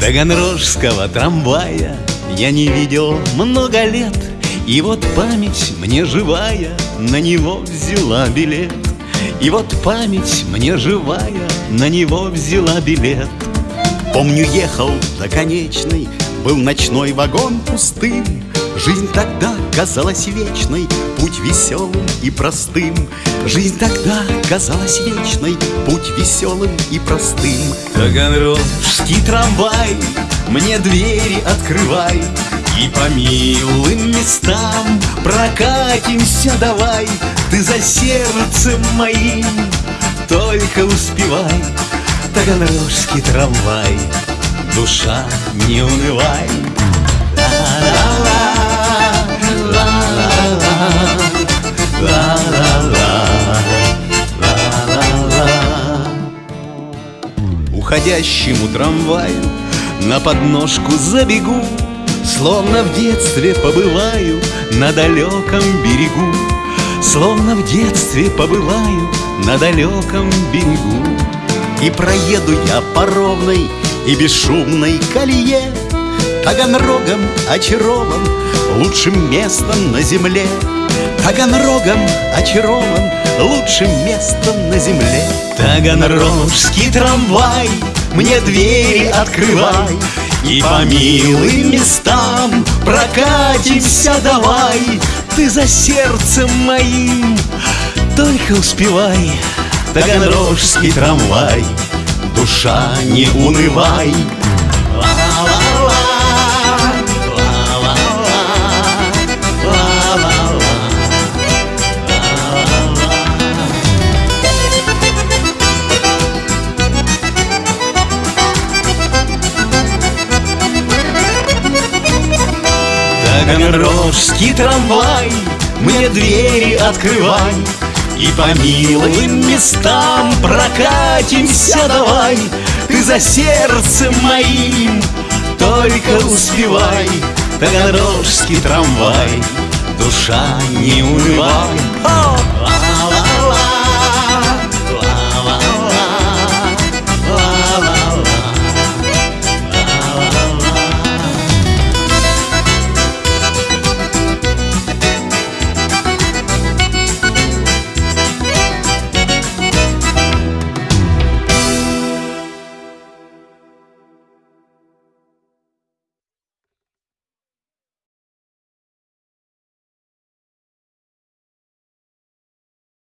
Таганрожского трамвая я не видел много лет И вот память мне живая на него взяла билет. И вот память мне живая на него взяла билет. Помню, ехал до конечной, был ночной вагон пустым. Жизнь тогда казалась вечной, путь веселым и простым. Жизнь тогда казалась вечной, путь веселым и простым. Таганрожский трамвай, мне двери открывай. И по милым местам прокатимся давай. Ты за сердцем моим только успевай Таганрожский трамвай, душа не унывай. Уходящему трамваю на подножку забегу Словно в детстве побываю на далеком берегу Словно в детстве побываю на далеком берегу. И проеду я по ровной и бесшумной колее Таганрогом очарован лучшим местом на земле. Таганрогом очарован лучшим местом на земле. Таганрожский трамвай, мне двери открывай И по милым местам прокатимся давай Ты за сердцем моим. Только успевай. Таганрожский трамвай, душа не унывай Таганрожский трамвай, мне двери открывай. И по милым местам прокатимся давай. Ты за сердцем моим только успевай. Таганрожский трамвай, душа не унывай!